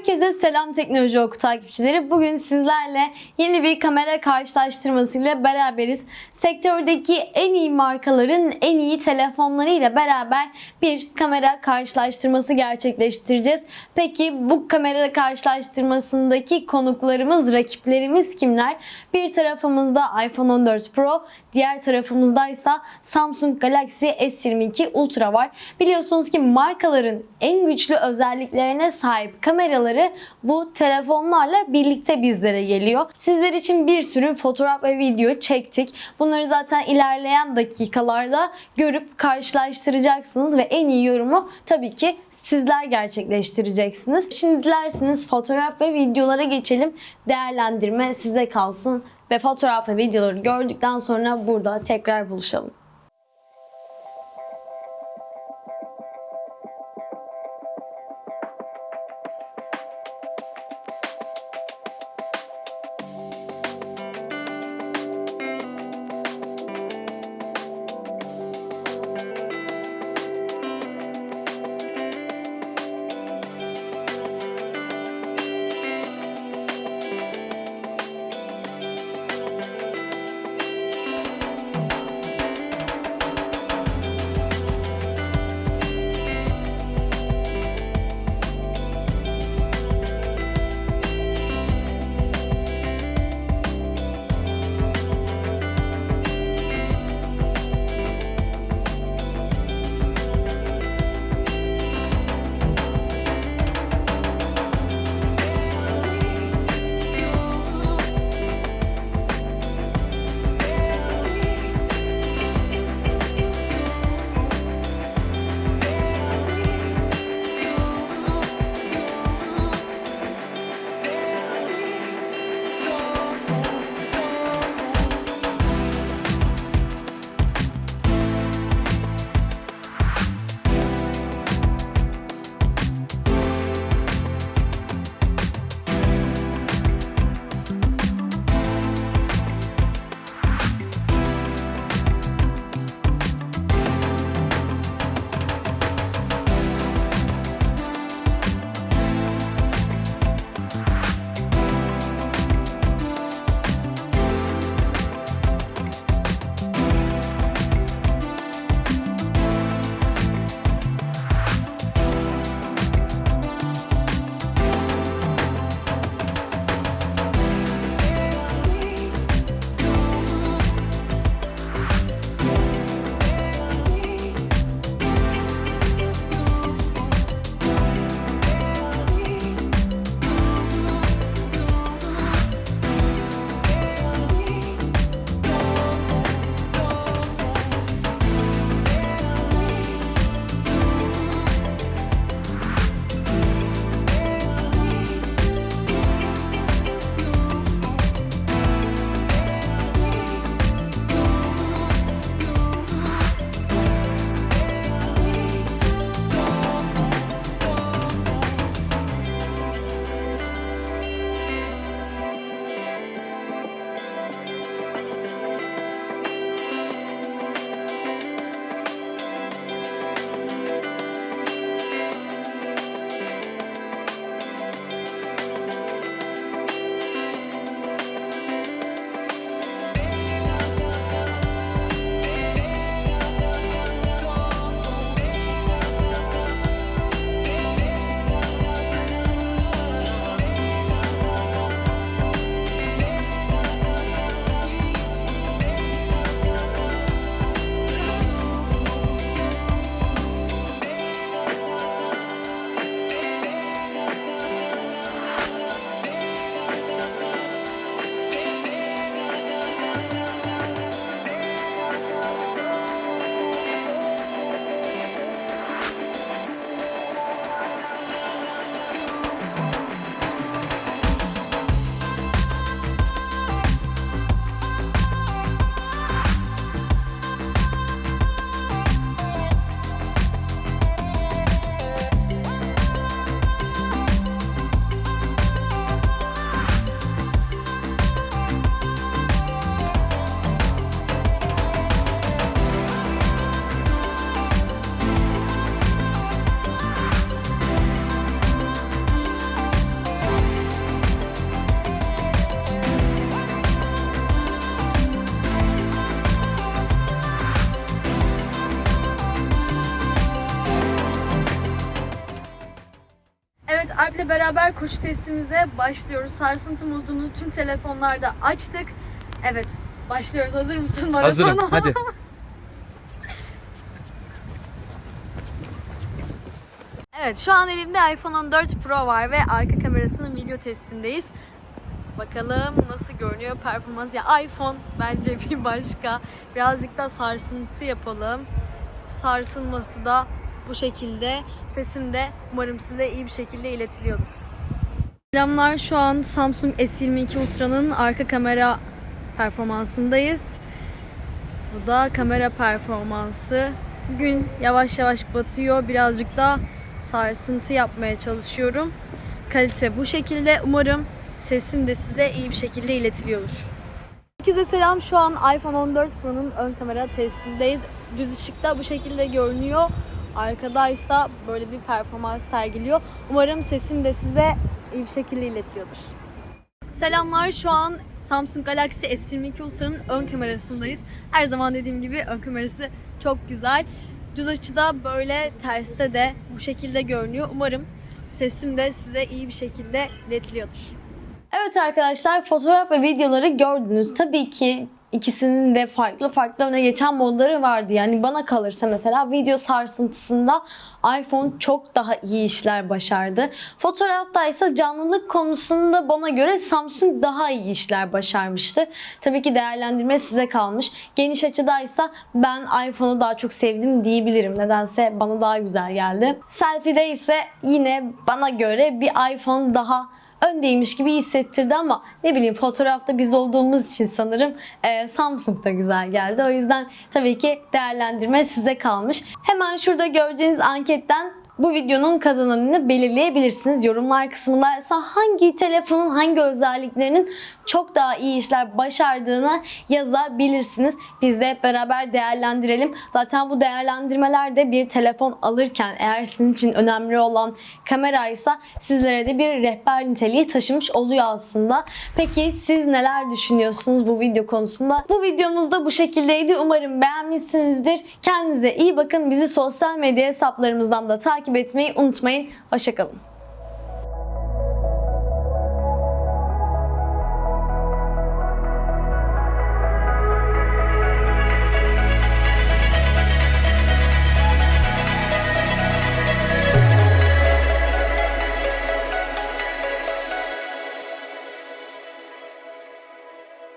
Herkese selam Teknoloji Oku takipçileri. Bugün sizlerle yeni bir kamera karşılaştırmasıyla beraberiz. Sektördeki en iyi markaların en iyi telefonlarıyla beraber bir kamera karşılaştırması gerçekleştireceğiz. Peki bu kamera karşılaştırmasındaki konuklarımız, rakiplerimiz kimler? Bir tarafımızda iPhone 14 Pro, diğer tarafımızdaysa Samsung Galaxy S22 Ultra var. Biliyorsunuz ki markaların en güçlü özelliklerine sahip kameraları bu telefonlarla birlikte bizlere geliyor. Sizler için bir sürü fotoğraf ve video çektik. Bunları zaten ilerleyen dakikalarda görüp karşılaştıracaksınız ve en iyi yorumu tabii ki sizler gerçekleştireceksiniz. Şimdi dilerseniz fotoğraf ve videolara geçelim. Değerlendirme size kalsın ve fotoğraf ve videoları gördükten sonra burada tekrar buluşalım. Beraber koşu testimize başlıyoruz. Sarsıntı modunu tüm telefonlarda açtık. Evet, başlıyoruz. Hazır mısın maratona? Hazırım. Hadi. Evet, şu an elimde iPhone 14 Pro var ve arka kamerasının video testindeyiz. Bakalım nasıl görünüyor performans. Ya iPhone bence bir başka. Birazcık da sarsıntı yapalım. Sarsılması da bu şekilde. Sesim de umarım size iyi bir şekilde iletiliyordur. Selamlar şu an Samsung S22 Ultra'nın arka kamera performansındayız. Bu da kamera performansı. Gün yavaş yavaş batıyor. Birazcık da sarsıntı yapmaya çalışıyorum. Kalite bu şekilde. Umarım sesim de size iyi bir şekilde iletiliyordur. Herkese selam. Şu an iPhone 14 Pro'nun ön kamera testindeyiz. Düz ışıkta bu şekilde görünüyor. Arkadaysa böyle bir performans sergiliyor. Umarım sesim de size iyi bir şekilde iletiliyordur. Selamlar. Şu an Samsung Galaxy S22 Ultra'nın ön kamerasındayız. Her zaman dediğim gibi ön kamerası çok güzel. Düz açıda böyle terste de bu şekilde görünüyor. Umarım sesim de size iyi bir şekilde iletiliyordur. Evet arkadaşlar fotoğraf ve videoları gördünüz. Tabii ki ikisinin de farklı farklı öne geçen modları vardı. Yani bana kalırsa mesela video sarsıntısında iPhone çok daha iyi işler başardı. Fotoğrafta ise canlılık konusunda bana göre Samsung daha iyi işler başarmıştı. Tabii ki değerlendirme size kalmış. Geniş açıdaysa ben iPhone'u daha çok sevdim diyebilirim. Nedense bana daha güzel geldi. Selfie'de ise yine bana göre bir iPhone daha öndeymiş gibi hissettirdi ama ne bileyim fotoğrafta biz olduğumuz için sanırım e, Samsung da güzel geldi. O yüzden tabii ki değerlendirme size kalmış. Hemen şurada göreceğiniz anketten bu videonun kazananını belirleyebilirsiniz. Yorumlar kısmında ise hangi telefonun hangi özelliklerinin çok daha iyi işler başardığını yazabilirsiniz. Biz de hep beraber değerlendirelim. Zaten bu değerlendirmelerde bir telefon alırken eğer sizin için önemli olan kameraysa sizlere de bir rehber niteliği taşımış oluyor aslında. Peki siz neler düşünüyorsunuz bu video konusunda? Bu videomuz da bu şekildeydi. Umarım beğenmişsinizdir. Kendinize iyi bakın. Bizi sosyal medya hesaplarımızdan da takip etmeyi unutmayın. Hoşçakalın.